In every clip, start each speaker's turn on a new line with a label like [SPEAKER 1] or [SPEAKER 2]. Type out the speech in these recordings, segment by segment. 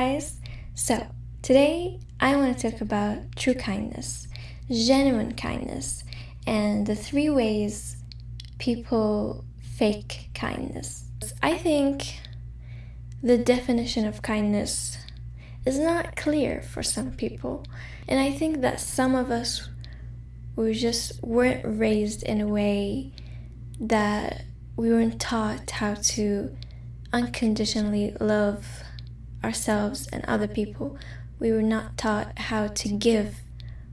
[SPEAKER 1] guys! So, today I want to talk about true kindness, genuine kindness, and the three ways people fake kindness. I think the definition of kindness is not clear for some people, and I think that some of us we just weren't raised in a way that we weren't taught how to unconditionally love ourselves and other people. We were not taught how to give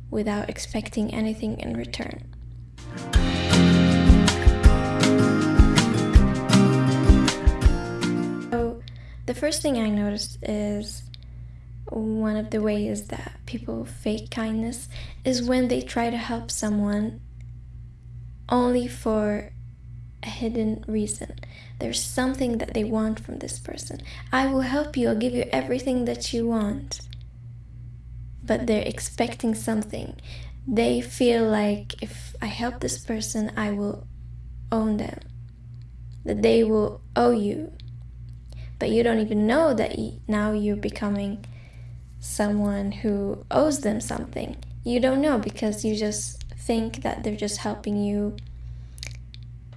[SPEAKER 1] without expecting anything in return. So, the first thing I noticed is one of the ways that people fake kindness is when they try to help someone only for a hidden reason. There's something that they want from this person. I will help you, I'll give you everything that you want. But they're expecting something. They feel like if I help this person, I will own them. That they will owe you. But you don't even know that now you're becoming someone who owes them something. You don't know because you just think that they're just helping you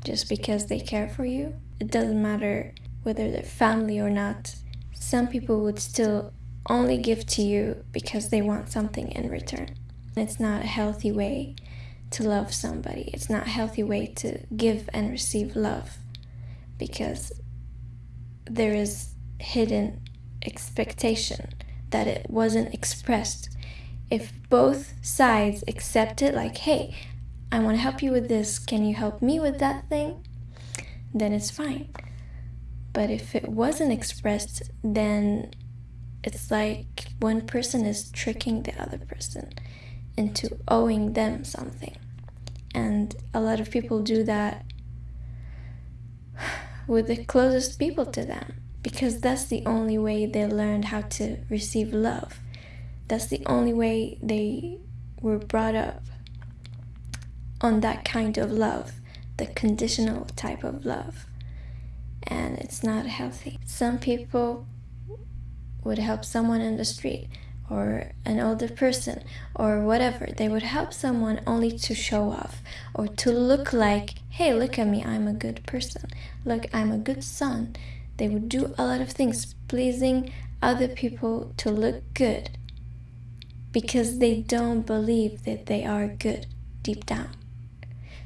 [SPEAKER 1] just because they care for you. It doesn't matter whether they're family or not. Some people would still only give to you because they want something in return. It's not a healthy way to love somebody. It's not a healthy way to give and receive love because there is hidden expectation that it wasn't expressed. If both sides accept it, like, hey, I want to help you with this. Can you help me with that thing? Then it's fine. But if it wasn't expressed, then it's like one person is tricking the other person into owing them something. And a lot of people do that with the closest people to them because that's the only way they learned how to receive love. That's the only way they were brought up on that kind of love, the conditional type of love. And it's not healthy. Some people would help someone in the street or an older person or whatever. They would help someone only to show off or to look like, hey, look at me, I'm a good person. Look, I'm a good son. They would do a lot of things pleasing other people to look good because they don't believe that they are good deep down.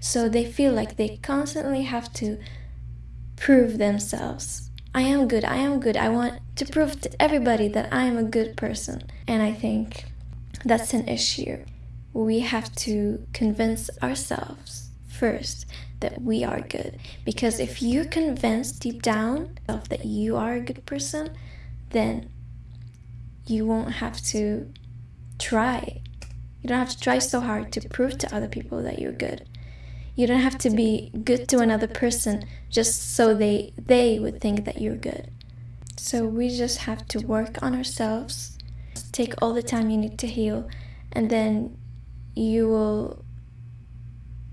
[SPEAKER 1] So they feel like they constantly have to prove themselves. I am good, I am good. I want to prove to everybody that I am a good person. And I think that's an issue. We have to convince ourselves first that we are good. Because if you're convinced deep down that you are a good person, then you won't have to try. You don't have to try so hard to prove to other people that you're good. You don't have to be good to another person just so they they would think that you're good. So we just have to work on ourselves. Take all the time you need to heal and then you will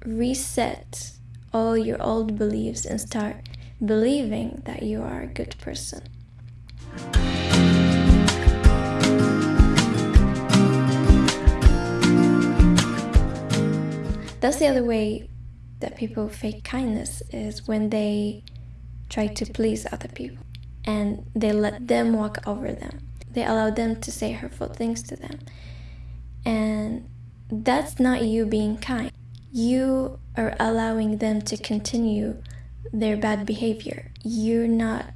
[SPEAKER 1] reset all your old beliefs and start believing that you are a good person. That's the other way that people fake kindness is when they try to please other people and they let them walk over them. They allow them to say hurtful things to them. And that's not you being kind. You are allowing them to continue their bad behavior. You're not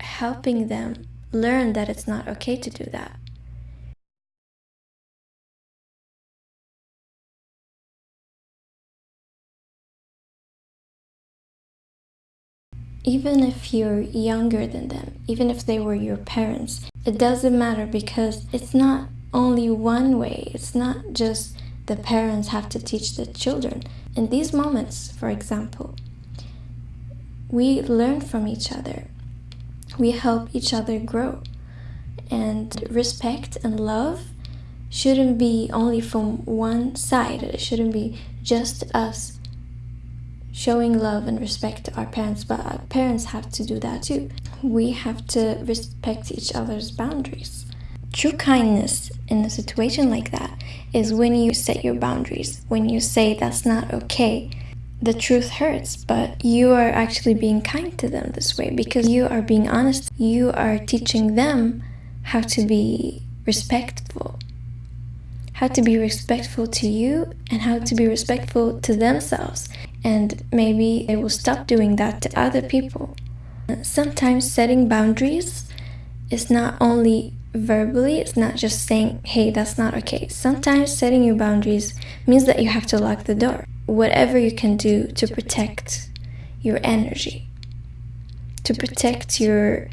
[SPEAKER 1] helping them learn that it's not okay to do that. Even if you're younger than them, even if they were your parents, it doesn't matter because it's not only one way. It's not just the parents have to teach the children. In these moments, for example, we learn from each other. We help each other grow. And respect and love shouldn't be only from one side. It shouldn't be just us showing love and respect to our parents, but our parents have to do that too. We have to respect each other's boundaries. True kindness in a situation like that is when you set your boundaries, when you say that's not okay. The truth hurts, but you are actually being kind to them this way because you are being honest. You are teaching them how to be respectful how to be respectful to you and how to be respectful to themselves. And maybe they will stop doing that to other people. Sometimes setting boundaries is not only verbally, it's not just saying, hey, that's not okay. Sometimes setting your boundaries means that you have to lock the door. Whatever you can do to protect your energy, to protect your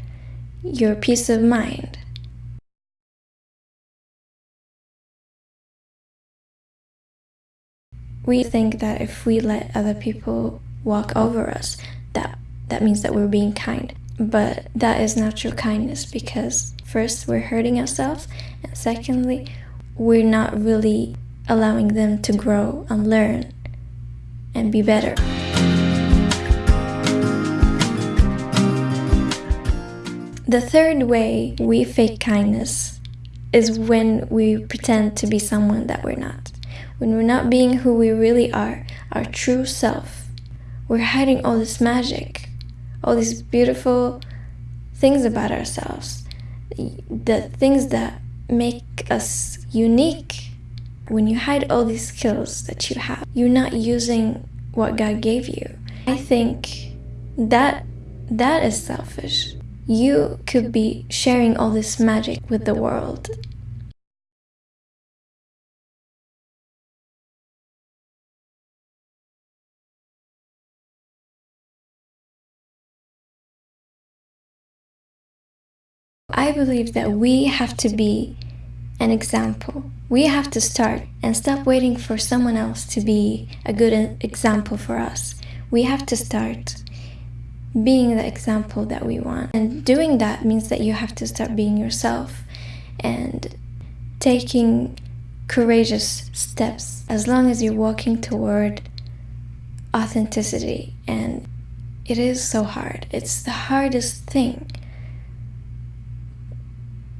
[SPEAKER 1] your peace of mind. We think that if we let other people walk over us, that that means that we're being kind. But that is not true kindness because first we're hurting ourselves and secondly we're not really allowing them to grow and learn and be better. The third way we fake kindness is when we pretend to be someone that we're not when we're not being who we really are, our true self. We're hiding all this magic, all these beautiful things about ourselves, the things that make us unique. When you hide all these skills that you have, you're not using what God gave you. I think that that is selfish. You could be sharing all this magic with the world I believe that we have to be an example. We have to start and stop waiting for someone else to be a good example for us. We have to start being the example that we want. And doing that means that you have to start being yourself and taking courageous steps as long as you're walking toward authenticity. And it is so hard. It's the hardest thing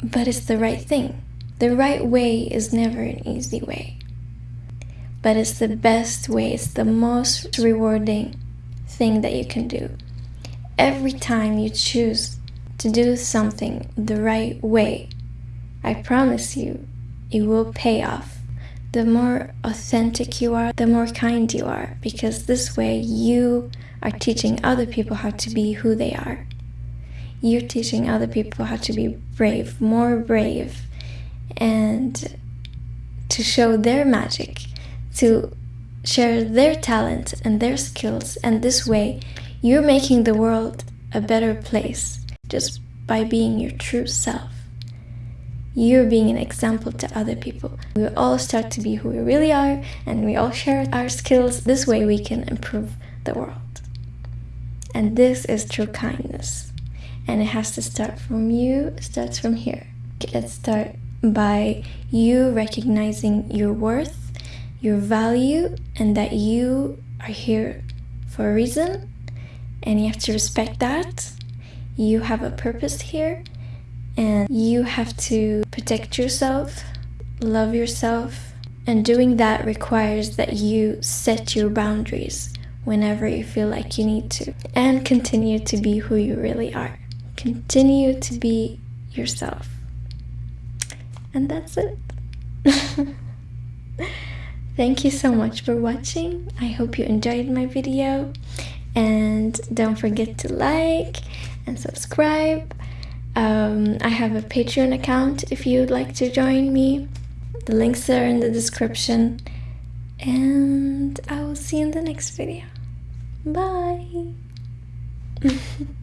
[SPEAKER 1] but it's the right thing. The right way is never an easy way. But it's the best way, it's the most rewarding thing that you can do. Every time you choose to do something the right way, I promise you, it will pay off. The more authentic you are, the more kind you are, because this way you are teaching other people how to be who they are you're teaching other people how to be brave, more brave, and to show their magic, to share their talent and their skills. And this way, you're making the world a better place just by being your true self. You're being an example to other people. We all start to be who we really are, and we all share our skills. This way, we can improve the world. And this is true kindness and it has to start from you it starts from here. Let's start by you recognizing your worth your value and that you are here for a reason. And you have to respect that. You have a purpose here. And you have to protect yourself love yourself. And doing that requires that you set your boundaries whenever you feel like you need to. And continue to be who you really are Continue to be yourself. And that's it. Thank you so much for watching. I hope you enjoyed my video. And don't forget to like and subscribe. Um, I have a Patreon account if you'd like to join me. The links are in the description. And I will see you in the next video. Bye!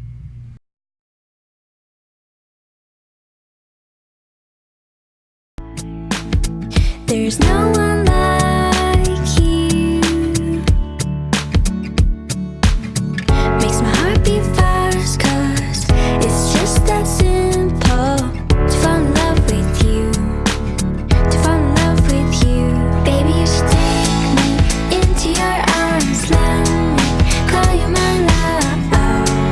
[SPEAKER 1] There's no one